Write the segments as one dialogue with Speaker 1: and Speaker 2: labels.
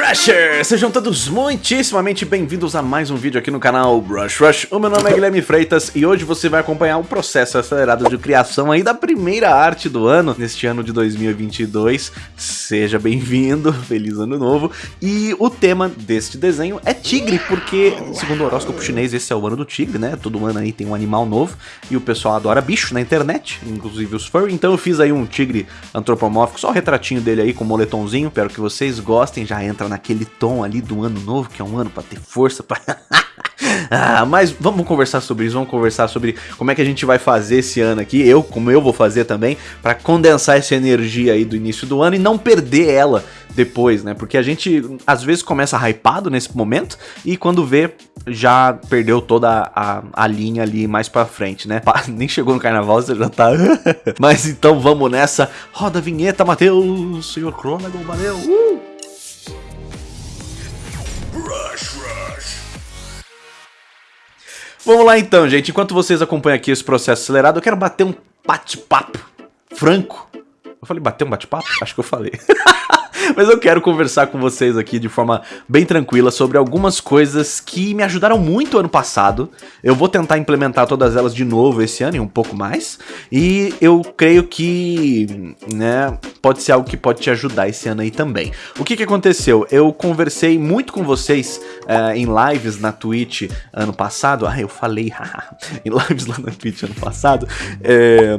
Speaker 1: Rushers! Sejam todos muitíssimamente bem-vindos a mais um vídeo aqui no canal Brush Rush. O meu nome é Guilherme Freitas e hoje você vai acompanhar o processo acelerado de criação aí da primeira arte do ano, neste ano de 2022. Seja bem-vindo, feliz ano novo. E o tema deste desenho é tigre, porque, segundo o horóscopo chinês, esse é o ano do tigre, né? Todo ano aí tem um animal novo e o pessoal adora bicho na internet, inclusive os furry. Então eu fiz aí um tigre antropomórfico, só o retratinho dele aí com moletomzinho, espero que vocês gostem, já entra naquele tom ali do ano novo, que é um ano para ter força, para ah, mas vamos conversar sobre isso, vamos conversar sobre como é que a gente vai fazer esse ano aqui, eu, como eu vou fazer também, para condensar essa energia aí do início do ano e não perder ela depois, né? Porque a gente às vezes começa hypado nesse momento e quando vê já perdeu toda a, a linha ali mais pra frente, né? Nem chegou no carnaval, você já tá... Mas então vamos nessa. Roda a vinheta, Matheus, senhor Cronagon, valeu! Uh! Vamos lá então, gente. Enquanto vocês acompanham aqui esse processo acelerado, eu quero bater um bate-papo franco. Eu falei bater um bate-papo? Acho que eu falei. Mas eu quero conversar com vocês aqui de forma bem tranquila sobre algumas coisas que me ajudaram muito ano passado. Eu vou tentar implementar todas elas de novo esse ano e um pouco mais. E eu creio que, né, pode ser algo que pode te ajudar esse ano aí também. O que que aconteceu? Eu conversei muito com vocês uh, em lives na Twitch ano passado. Ah, eu falei, em lives lá na Twitch ano passado. É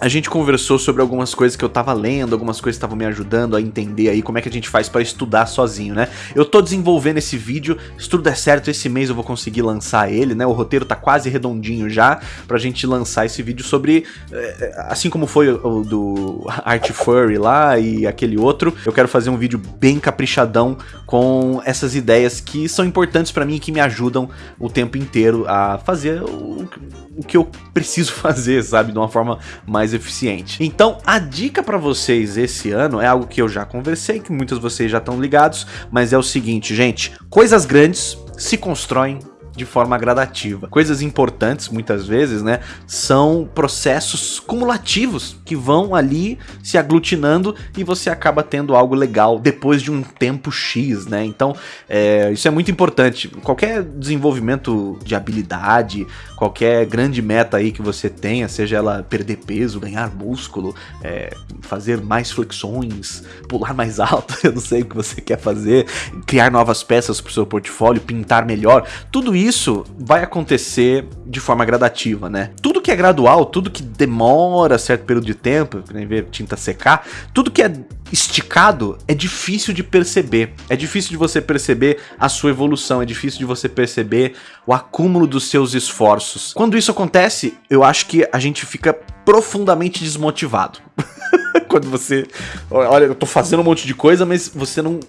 Speaker 1: a gente conversou sobre algumas coisas que eu tava lendo, algumas coisas que estavam me ajudando a entender aí como é que a gente faz para estudar sozinho, né? Eu tô desenvolvendo esse vídeo, se tudo der certo, esse mês eu vou conseguir lançar ele, né? O roteiro tá quase redondinho já pra gente lançar esse vídeo sobre, eh, assim como foi o do Art Furry lá e aquele outro, eu quero fazer um vídeo bem caprichadão com essas ideias que são importantes para mim e que me ajudam o tempo inteiro a fazer o, o que eu preciso fazer, sabe? De uma forma mais mais eficiente. Então, a dica para vocês esse ano é algo que eu já conversei, que muitos de vocês já estão ligados, mas é o seguinte, gente, coisas grandes se constroem de forma gradativa. Coisas importantes, muitas vezes, né, são processos cumulativos que vão ali se aglutinando e você acaba tendo algo legal depois de um tempo X, né? Então, é, isso é muito importante. Qualquer desenvolvimento de habilidade, qualquer grande meta aí que você tenha, seja ela perder peso, ganhar músculo, é, fazer mais flexões, pular mais alto, eu não sei o que você quer fazer, criar novas peças para o seu portfólio, pintar melhor, tudo isso isso vai acontecer de forma gradativa, né? Tudo que é gradual, tudo que demora certo período de tempo, nem ver tinta secar, tudo que é esticado é difícil de perceber. É difícil de você perceber a sua evolução, é difícil de você perceber o acúmulo dos seus esforços. Quando isso acontece, eu acho que a gente fica profundamente desmotivado. Quando você... Olha, eu tô fazendo um monte de coisa, mas você não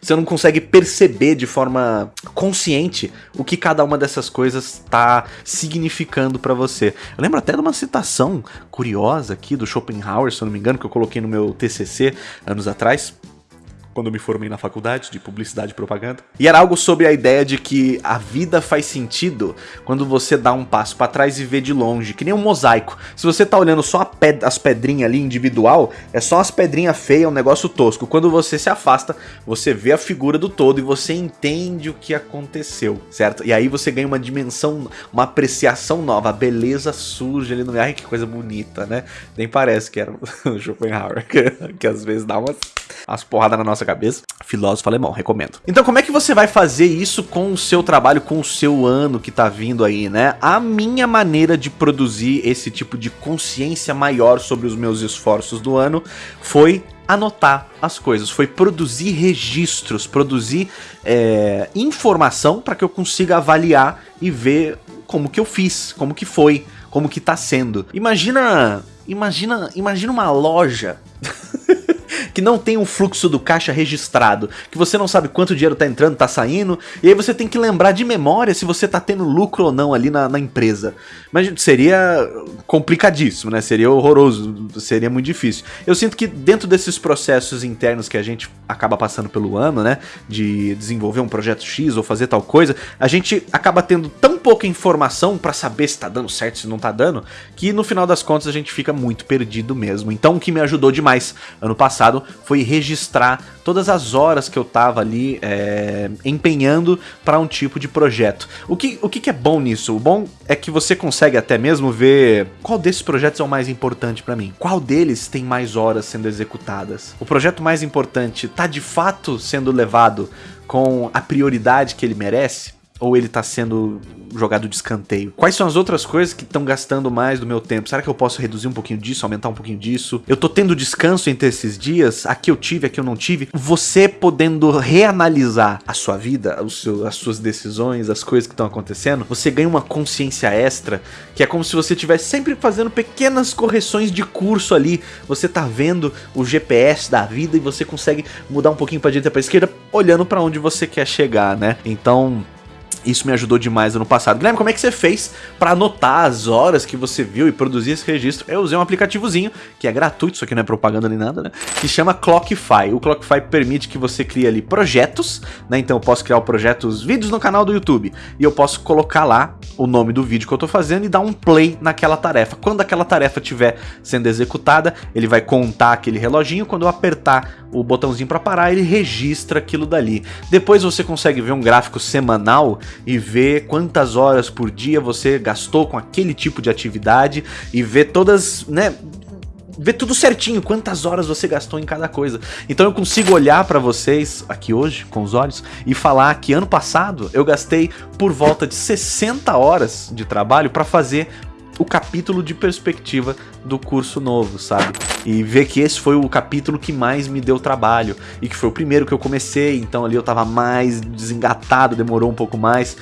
Speaker 1: você não consegue perceber de forma consciente o que cada uma dessas coisas está significando para você. Eu lembro até de uma citação curiosa aqui do Schopenhauer, se eu não me engano, que eu coloquei no meu TCC anos atrás, quando eu me formei na faculdade de publicidade e propaganda. E era algo sobre a ideia de que a vida faz sentido quando você dá um passo para trás e vê de longe, que nem um mosaico. Se você tá olhando só ped as pedrinhas ali individual, é só as pedrinhas feias, um negócio tosco. Quando você se afasta, você vê a figura do todo e você entende o que aconteceu, certo? E aí você ganha uma dimensão, uma apreciação nova, a beleza surge ali no meio. Ai, que coisa bonita, né? Nem parece que era o Schopenhauer, que, que às vezes dá umas, umas porradas na nossa nossa cabeça. Filósofo alemão, recomendo. Então como é que você vai fazer isso com o seu trabalho, com o seu ano que tá vindo aí, né? A minha maneira de produzir esse tipo de consciência maior sobre os meus esforços do ano foi anotar as coisas, foi produzir registros, produzir é, informação para que eu consiga avaliar e ver como que eu fiz, como que foi, como que tá sendo. Imagina, imagina, imagina uma loja que não tem um fluxo do caixa registrado, que você não sabe quanto dinheiro tá entrando, tá saindo, e aí você tem que lembrar de memória se você tá tendo lucro ou não ali na, na empresa. Mas seria complicadíssimo, né? Seria horroroso, seria muito difícil. Eu sinto que dentro desses processos internos que a gente acaba passando pelo ano, né? De desenvolver um projeto X ou fazer tal coisa, a gente acaba tendo tão pouca informação para saber se tá dando certo, se não tá dando, que no final das contas a gente fica muito perdido mesmo. Então o que me ajudou demais ano passado acelerado foi registrar todas as horas que eu tava ali é, empenhando para um tipo de projeto. O que, o que, que é bom nisso? O bom é que você consegue até mesmo ver qual desses projetos é o mais importante para mim. Qual deles tem mais horas sendo executadas? O projeto mais importante tá de fato sendo levado com a prioridade que ele merece? Ou ele tá sendo jogado de escanteio? Quais são as outras coisas que estão gastando mais do meu tempo? Será que eu posso reduzir um pouquinho disso, aumentar um pouquinho disso? Eu tô tendo descanso entre esses dias? Aqui eu tive, aqui eu não tive? Você podendo reanalisar a sua vida, seu, as suas decisões, as coisas que estão acontecendo, você ganha uma consciência extra, que é como se você estivesse sempre fazendo pequenas correções de curso ali. Você tá vendo o GPS da vida e você consegue mudar um pouquinho pra direita pra esquerda, olhando para onde você quer chegar, né? Então, isso me ajudou demais ano passado. Guilherme, como é que você fez para anotar as horas que você viu e produzir esse registro? Eu usei um aplicativozinho, que é gratuito, isso aqui não é propaganda nem nada, né? Que chama Clockify. O Clockify permite que você crie ali projetos, né? Então eu posso criar projetos, vídeos no canal do YouTube. E eu posso colocar lá o nome do vídeo que eu tô fazendo e dar um play naquela tarefa. Quando aquela tarefa estiver sendo executada, ele vai contar aquele reloginho. Quando eu apertar o botãozinho para parar, ele registra aquilo dali. Depois você consegue ver um gráfico semanal e ver quantas horas por dia você gastou com aquele tipo de atividade e ver todas, né, ver tudo certinho, quantas horas você gastou em cada coisa. Então eu consigo olhar para vocês aqui hoje, com os olhos, e falar que ano passado eu gastei por volta de 60 horas de trabalho para fazer o capítulo de perspectiva do curso novo, sabe? E ver que esse foi o capítulo que mais me deu trabalho e que foi o primeiro que eu comecei, então ali eu tava mais desengatado, demorou um pouco mais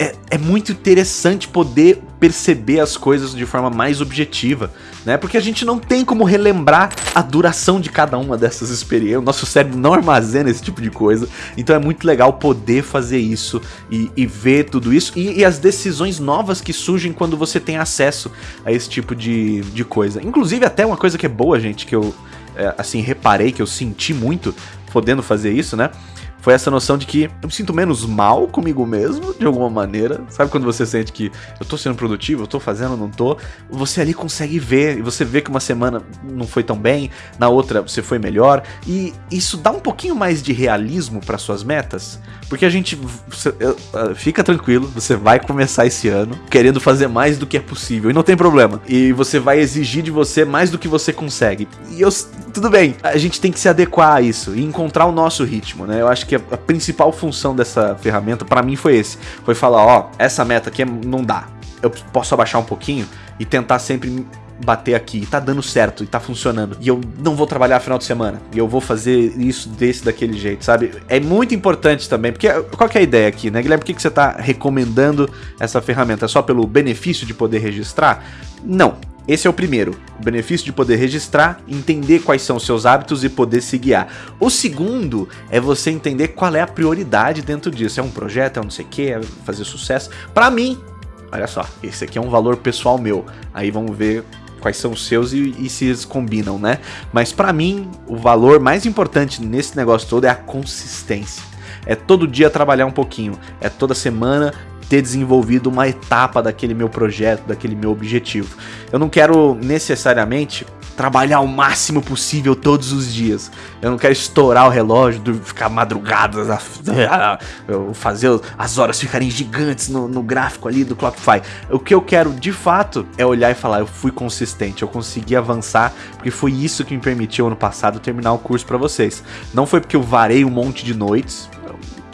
Speaker 1: é, é muito interessante poder perceber as coisas de forma mais objetiva, né? Porque a gente não tem como relembrar a duração de cada uma dessas experiências. O nosso cérebro não armazena esse tipo de coisa. Então é muito legal poder fazer isso e, e ver tudo isso e, e, as decisões novas que surgem quando você tem acesso a esse tipo de, de coisa. Inclusive, até uma coisa que é boa, gente, que eu é, assim reparei, que eu senti muito podendo fazer isso, né? Foi essa noção de que eu me sinto menos mal comigo mesmo, de alguma maneira. Sabe quando você sente que eu tô sendo produtivo, eu tô fazendo, não tô? Você ali consegue ver, e você vê que uma semana não foi tão bem, na outra você foi melhor, e isso dá um pouquinho mais de realismo para suas metas, porque a gente fica tranquilo, você vai começar esse ano querendo fazer mais do que é possível, e não tem problema. E você vai exigir de você mais do que você consegue. E eu tudo bem, a gente tem que se adequar a isso e encontrar o nosso ritmo, né? Eu acho que a, a principal função dessa ferramenta para mim foi esse, foi falar, ó, essa meta aqui é, não dá. Eu posso abaixar um pouquinho e tentar sempre bater aqui, tá dando certo e tá funcionando. E eu não vou trabalhar final de semana. E eu vou fazer isso desse daquele jeito, sabe? É muito importante também, porque qual que é a ideia aqui, né, Guilherme? Por que, que você tá recomendando essa ferramenta? É só pelo benefício de poder registrar? Não. Esse é o primeiro, o benefício de poder registrar, entender quais são os seus hábitos e poder se guiar. O segundo é você entender qual é a prioridade dentro disso. É um projeto, é um não sei o que, é fazer sucesso. Para mim, olha só, esse aqui é um valor pessoal meu. Aí vamos ver quais são os seus e, e se eles combinam, né? Mas para mim, o valor mais importante nesse negócio todo é a consistência. É todo dia trabalhar um pouquinho, é toda semana ter desenvolvido uma etapa daquele meu projeto, daquele meu objetivo. Eu não quero necessariamente trabalhar o máximo possível todos os dias. Eu não quero estourar o relógio, ficar madrugadas, fazer as horas ficarem gigantes no, no, gráfico ali do Clockify. O que eu quero de fato é olhar e falar, eu fui consistente, eu consegui avançar, porque foi isso que me permitiu ano passado terminar o curso para vocês. Não foi porque eu varei um monte de noites,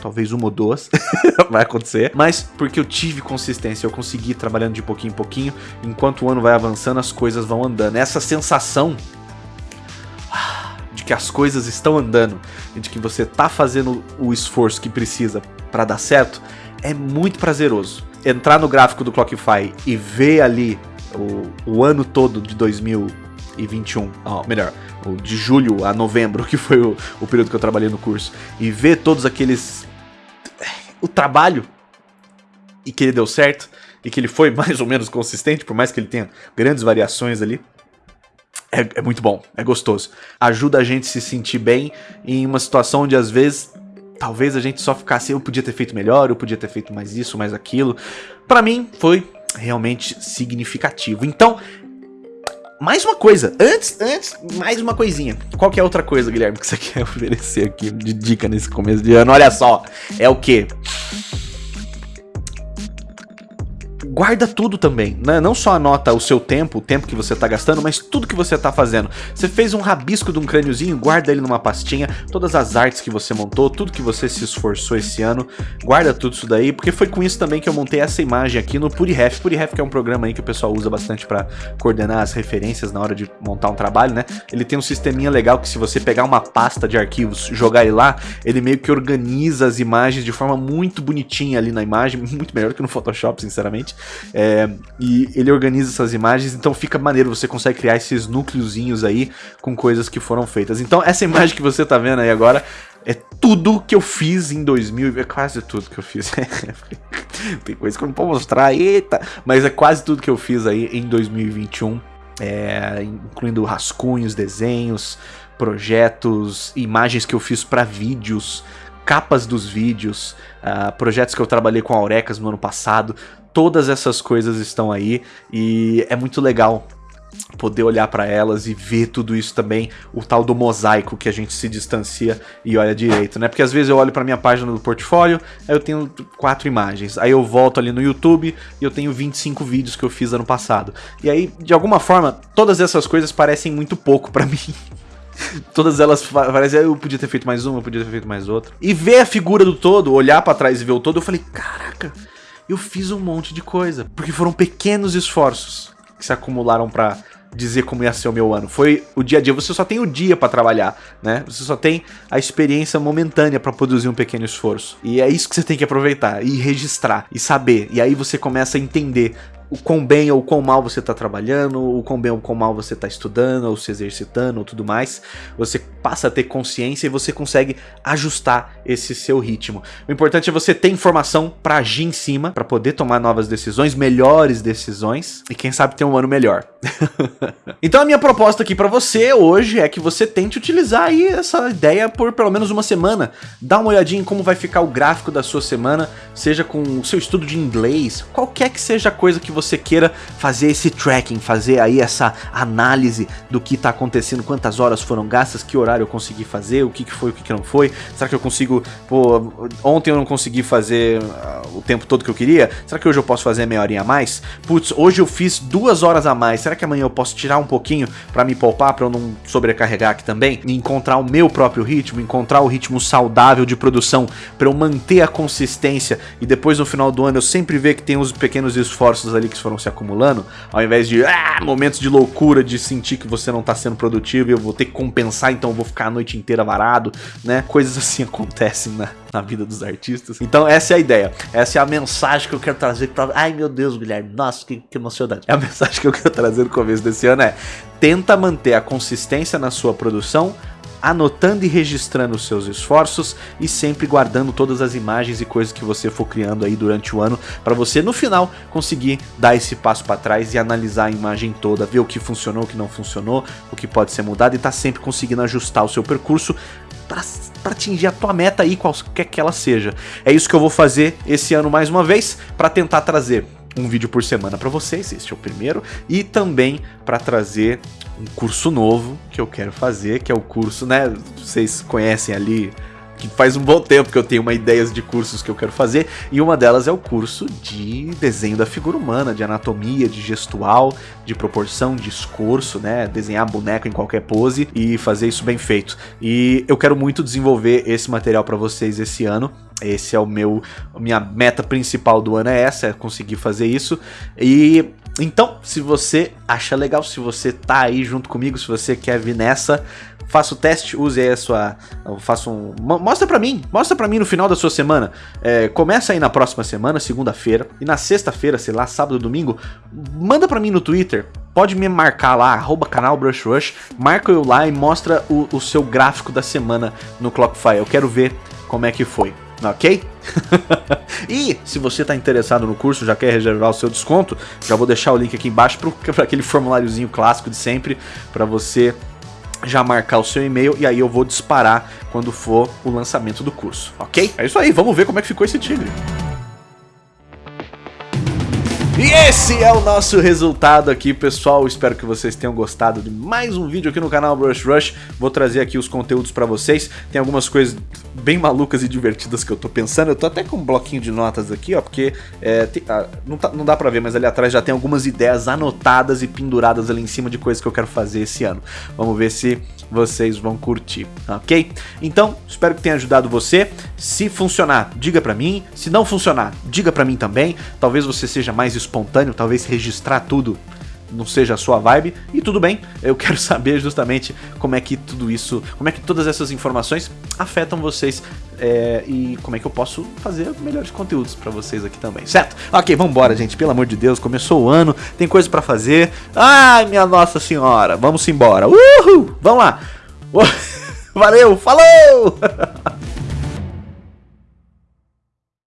Speaker 1: talvez uma ou duas, vai acontecer, mas porque eu tive consistência, eu consegui trabalhando de pouquinho em pouquinho, enquanto o ano vai avançando, as coisas vão andando. Essa sensação de que as coisas estão andando, de que você tá fazendo o esforço que precisa para dar certo, é muito prazeroso. Entrar no gráfico do Clockify e ver ali o, o ano todo de 2021, oh, melhor, de julho a novembro, que foi o, o período que eu trabalhei no curso, e ver todos aqueles o trabalho e que ele deu certo e que ele foi mais ou menos consistente, por mais que ele tenha grandes variações ali. É, é, muito bom, é gostoso. Ajuda a gente se sentir bem em uma situação onde às vezes talvez a gente só ficasse, eu podia ter feito melhor, eu podia ter feito mais isso, mais aquilo. Para mim foi realmente significativo. Então, mais uma coisa, antes, antes, mais uma coisinha. Qual que é outra coisa, Guilherme, que você quer oferecer aqui de dica nesse começo de ano? Olha só, é o quê? Guarda tudo também, né? Não só anota o seu tempo, o tempo que você está gastando, mas tudo que você está fazendo. Você fez um rabisco de um crâniozinho, guarda ele numa pastinha, todas as artes que você montou, tudo que você se esforçou esse ano, guarda tudo isso daí, porque foi com isso também que eu montei essa imagem aqui no PuriRef. PuriRef que é um programa aí que o pessoal usa bastante para coordenar as referências na hora de montar um trabalho, né? Ele tem um sisteminha legal que se você pegar uma pasta de arquivos, jogar ele lá, ele meio que organiza as imagens de forma muito bonitinha ali na imagem, muito melhor que no Photoshop, sinceramente. É, e ele organiza essas imagens, então fica maneiro, você consegue criar esses núcleozinhos aí com coisas que foram feitas. Então essa imagem que você tá vendo aí agora é tudo que eu fiz em 2000, é quase tudo que eu fiz. Tem coisa que eu não posso mostrar, eita! Mas é quase tudo que eu fiz aí em 2021, é, incluindo rascunhos, desenhos, projetos, imagens que eu fiz para vídeos, capas dos vídeos, uh, projetos que eu trabalhei com a Aurecas no ano passado, todas essas coisas estão aí e é muito legal poder olhar para elas e ver tudo isso também, o tal do mosaico que a gente se distancia e olha direito, né? Porque às vezes eu olho para minha página do portfólio, aí eu tenho quatro imagens, aí eu volto ali no YouTube e eu tenho 25 vídeos que eu fiz ano passado. E aí, de alguma forma, todas essas coisas parecem muito pouco para mim. Todas elas parecem, eu podia ter feito mais uma, eu podia ter feito mais outra. E ver a figura do todo, olhar para trás e ver o todo, eu falei, caraca, eu fiz um monte de coisa. Porque foram pequenos esforços que se acumularam para dizer como ia ser o meu ano. Foi o dia a dia, você só tem o dia para trabalhar, né? Você só tem a experiência momentânea para produzir um pequeno esforço. E é isso que você tem que aproveitar e registrar e saber. E aí você começa a entender o quão bem ou quão mal você está trabalhando, o quão bem ou quão mal você está estudando, ou se exercitando, ou tudo mais. Você passa a ter consciência e você consegue ajustar esse seu ritmo. O importante é você ter informação para agir em cima, para poder tomar novas decisões, melhores decisões, e quem sabe ter um ano melhor. então a minha proposta aqui para você hoje é que você tente utilizar aí essa ideia por pelo menos uma semana. Dá uma olhadinha em como vai ficar o gráfico da sua semana, seja com o seu estudo de inglês, qualquer que seja a coisa que você queira fazer esse tracking, fazer aí essa análise do que está acontecendo, quantas horas foram gastas, que horário eu consegui fazer, o que, que foi, o que, que não foi, será que eu consigo, pô, ontem eu não consegui fazer uh, o tempo todo que eu queria, será que hoje eu posso fazer meia horinha a mais? Putz, hoje eu fiz duas horas a mais, será que amanhã eu posso tirar um pouquinho para me poupar, para eu não sobrecarregar aqui também? E encontrar o meu próprio ritmo, encontrar o ritmo saudável de produção, para eu manter a consistência e depois no final do ano eu sempre ver que tem uns pequenos esforços ali que foram se acumulando, ao invés de ah, momentos de loucura, de sentir que você não tá sendo produtivo eu vou ter que compensar, então eu vou ficar a noite inteira varado, né? Coisas assim acontecem na, na vida dos artistas. Então essa é a ideia, essa é a mensagem que eu quero trazer pra... Ai meu Deus, Guilherme, nossa, que, que emocionante. É a mensagem que eu quero trazer no começo desse ano é, tenta manter a consistência na sua produção, anotando e registrando os seus esforços e sempre guardando todas as imagens e coisas que você for criando aí durante o ano para você no final conseguir dar esse passo para trás e analisar a imagem toda, ver o que funcionou, o que não funcionou, o que pode ser mudado e tá sempre conseguindo ajustar o seu percurso para atingir a tua meta aí, qualquer que ela seja. É isso que eu vou fazer esse ano mais uma vez para tentar trazer um vídeo por semana para vocês, este é o primeiro, e também para trazer um curso novo que eu quero fazer, que é o curso, né, vocês conhecem ali que faz um bom tempo que eu tenho uma ideias de cursos que eu quero fazer, e uma delas é o curso de desenho da figura humana, de anatomia, de gestual, de proporção, de escorço, né, desenhar boneco em qualquer pose e fazer isso bem feito. E eu quero muito desenvolver esse material para vocês esse ano, esse é o meu, minha meta principal do ano é essa, é conseguir fazer isso. E então, se você acha legal, se você tá aí junto comigo, se você quer vir nessa, faça o teste, use aí a sua... Faça um... Mostra pra mim, mostra pra mim no final da sua semana. É, começa aí na próxima semana, segunda-feira, e na sexta-feira, sei lá, sábado, domingo, manda pra mim no Twitter, pode me marcar lá, arroba canal Brush marca eu lá e mostra o, o seu gráfico da semana no Clockfire. Eu quero ver como é que foi ok? e se você está interessado no curso, já quer reservar o seu desconto, já vou deixar o link aqui embaixo para aquele formuláriozinho clássico de sempre, para você já marcar o seu e-mail e aí eu vou disparar quando for o lançamento do curso, ok? É isso aí, vamos ver como é que ficou esse tigre. E esse é o nosso resultado aqui, pessoal. Espero que vocês tenham gostado de mais um vídeo aqui no canal Brush Rush. Vou trazer aqui os conteúdos pra vocês. Tem algumas coisas bem malucas e divertidas que eu tô pensando. Eu tô até com um bloquinho de notas aqui, ó, porque é, tem, ah, não, tá, não dá pra ver, mas ali atrás já tem algumas ideias anotadas e penduradas ali em cima de coisas que eu quero fazer esse ano. Vamos ver se vocês vão curtir, ok? Então, espero que tenha ajudado você. Se funcionar, diga pra mim. Se não funcionar, diga pra mim também. Talvez você seja mais espontâneo, talvez registrar tudo não seja a sua vibe, e tudo bem, eu quero saber justamente como é que tudo isso, como é que todas essas informações afetam vocês é, e como é que eu posso fazer melhores conteúdos pra vocês aqui também, certo? Ok, vambora gente, pelo amor de Deus, começou o ano, tem coisa pra fazer, ai minha nossa senhora, vamos embora, uhul, vamos lá, valeu, falou!